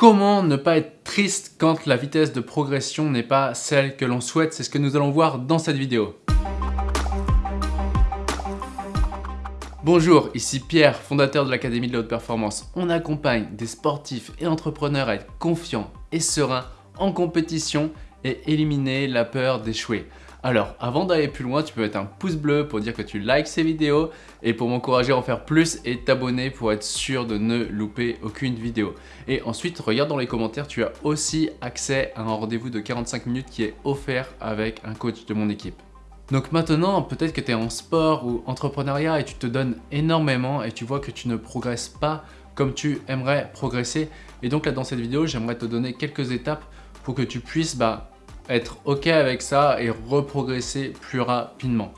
Comment ne pas être triste quand la vitesse de progression n'est pas celle que l'on souhaite C'est ce que nous allons voir dans cette vidéo. Bonjour, ici Pierre, fondateur de l'Académie de la Haute Performance. On accompagne des sportifs et entrepreneurs à être confiants et sereins en compétition et éliminer la peur d'échouer. Alors, avant d'aller plus loin, tu peux mettre un pouce bleu pour dire que tu likes ces vidéos et pour m'encourager à en faire plus et t'abonner pour être sûr de ne louper aucune vidéo. Et ensuite, regarde dans les commentaires, tu as aussi accès à un rendez-vous de 45 minutes qui est offert avec un coach de mon équipe. Donc maintenant, peut-être que tu es en sport ou entrepreneuriat et tu te donnes énormément et tu vois que tu ne progresses pas comme tu aimerais progresser. Et donc là, dans cette vidéo, j'aimerais te donner quelques étapes pour que tu puisses bah, être OK avec ça et reprogresser plus rapidement.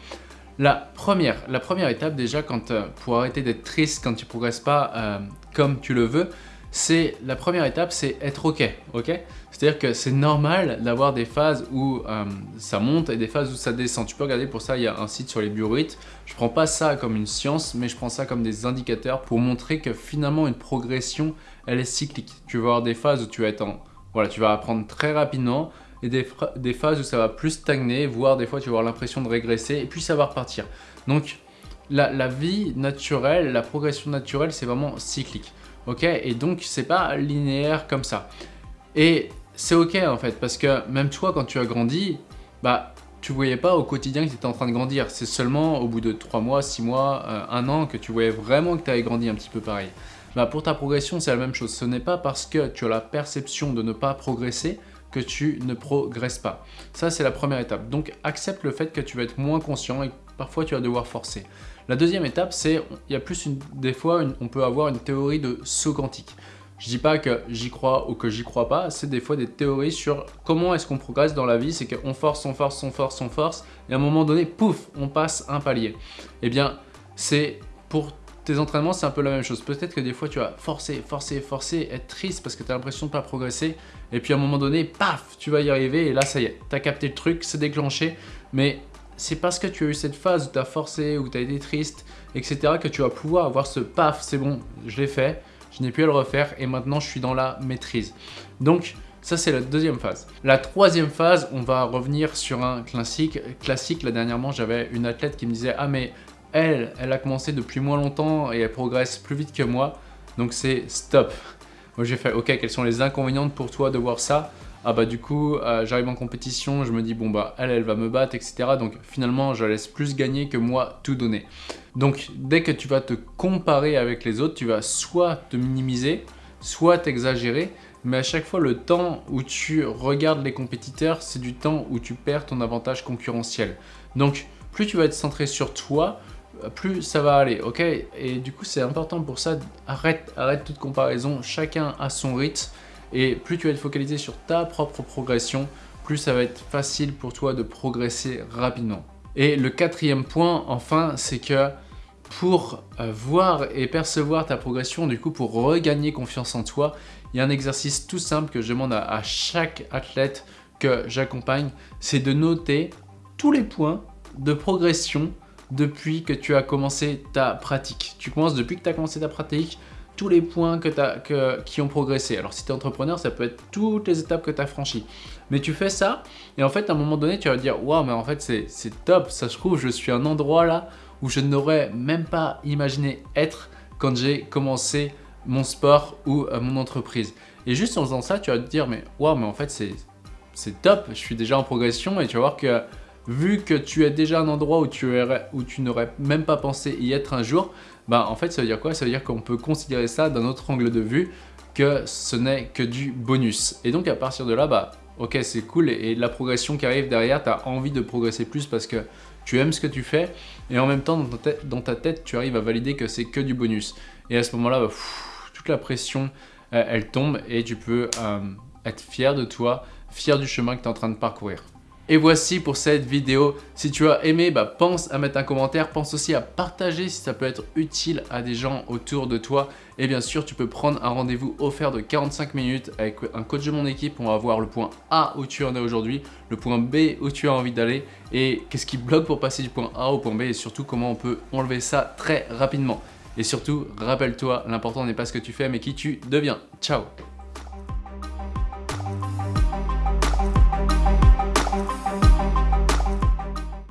La première, la première étape déjà quand, euh, pour arrêter d'être triste quand tu ne progresses pas euh, comme tu le veux, c'est la première étape, c'est être OK. ok? C'est-à-dire que c'est normal d'avoir des phases où euh, ça monte et des phases où ça descend. Tu peux regarder pour ça, il y a un site sur les biorhythmes. Je ne prends pas ça comme une science, mais je prends ça comme des indicateurs pour montrer que finalement une progression, elle est cyclique. Tu vas avoir des phases où tu vas être en, voilà, tu vas apprendre très rapidement et des, phases où ça va plus stagner, voire des fois tu vas avoir l'impression de régresser et puis ça va repartir. Donc la, vie naturelle, la progression naturelle, c'est vraiment cyclique. Ok? Et donc c'est pas linéaire comme ça. Et c'est ok en fait, parce que même toi quand tu as grandi, bah tu voyais pas au quotidien que tu étais en train de grandir. C'est seulement au bout de 3 mois, 6 mois, 1 euh, an que tu voyais vraiment que tu avais grandi un petit peu pareil. Bah, pour ta progression, c'est la même chose. Ce n'est pas parce que tu as la perception de ne pas progresser que tu ne progresses pas. Ça, c'est la première étape. Donc, accepte le fait que tu vas être moins conscient et parfois tu vas devoir forcer. La deuxième étape, c'est, il y a plus une, des fois, on peut avoir une théorie de saut quantique. Je dis pas que j'y crois ou que j'y crois pas, c'est des fois des théories sur comment est-ce qu'on progresse dans la vie, c'est qu'on force, on force, on force, on force, et à un moment donné, pouf, on passe un palier. Eh bien, c'est pour tes entraînements, c'est un peu la même chose. Peut-être que des fois, tu vas forcer, forcer, forcer, être triste parce que tu as l'impression de ne pas progresser. Et puis à un moment donné, paf, tu vas y arriver et là, ça y est, tu as capté le truc, c'est déclenché. Mais c'est parce que tu as eu cette phase où tu as forcé, où tu as été triste, etc. que tu vas pouvoir avoir ce paf, c'est bon, je l'ai fait, je n'ai plus à le refaire et maintenant, je suis dans la maîtrise. Donc, ça, c'est la deuxième phase. La troisième phase, on va revenir sur un classique. Classique, là, dernièrement, j'avais une athlète qui me disait « Ah, mais elle, elle a commencé depuis moins longtemps et elle progresse plus vite que moi. Donc c'est stop. Moi j'ai fait, ok, quels sont les inconvénients pour toi de voir ça? Ah bah du coup, euh, j'arrive en compétition, je me dis, bon bah elle, elle va me battre, etc. Donc finalement, je laisse plus gagner que moi tout donner. Donc dès que tu vas te comparer avec les autres, tu vas soit te minimiser, soit t'exagérer, mais à chaque fois, le temps où tu regardes les compétiteurs, c'est du temps où tu perds ton avantage concurrentiel. Donc, plus tu vas être centré sur toi, plus ça va aller, ok? Et du coup, c'est important pour ça, arrête, arrête toute comparaison, chacun a son rythme, et plus tu vas être focalisé sur ta propre progression, plus ça va être facile pour toi de progresser rapidement. Et le quatrième point, enfin, c'est que pour euh, voir et percevoir ta progression, du coup, pour regagner confiance en toi, il y a un exercice tout simple que je demande à chaque athlète que j'accompagne, c'est de noter tous les points de progression depuis que tu as commencé ta pratique. Tu commences depuis que tu as commencé ta pratique, tous les points que as, que, qui ont progressé. Alors si tu es entrepreneur, ça peut être toutes les étapes que tu as franchies. Mais tu fais ça et en fait à un moment donné tu vas te dire « Waouh mais en fait c'est top, ça se trouve je suis à un endroit là où je n'aurais même pas imaginé être quand j'ai commencé mon sport ou euh, mon entreprise. » Et juste en faisant ça, tu vas te dire « Mais waouh mais en fait c'est top, je suis déjà en progression et tu vas voir que vu que tu es déjà un endroit où tu, n'aurais même pas pensé y être un jour, bah en fait ça veut dire quoi? Ça veut dire qu'on peut considérer ça d'un autre angle de vue que ce n'est que du bonus. Et donc à partir de là, bah ok c'est cool et, la progression qui arrive derrière, tu as envie de progresser plus parce que tu aimes ce que tu fais et en même temps dans ta tête, dans ta tête tu arrives à valider que c'est que du bonus. Et à ce moment-là, bah, toute la pression euh, elle tombe et tu peux euh, être fier de toi, fier du chemin que tu es en train de parcourir. Et voici pour cette vidéo. Si tu as aimé, bah, pense à mettre un commentaire. Pense aussi à partager si ça peut être utile à des gens autour de toi. Et bien sûr, tu peux prendre un rendez-vous offert de 45 minutes avec un coach de mon équipe. On va voir le point A où tu en es aujourd'hui, le point B où tu as envie d'aller et qu'est-ce qui bloque pour passer du point A au point B et surtout comment on peut enlever ça très rapidement. Et surtout, rappelle-toi, l'important n'est pas ce que tu fais mais qui tu deviens. Ciao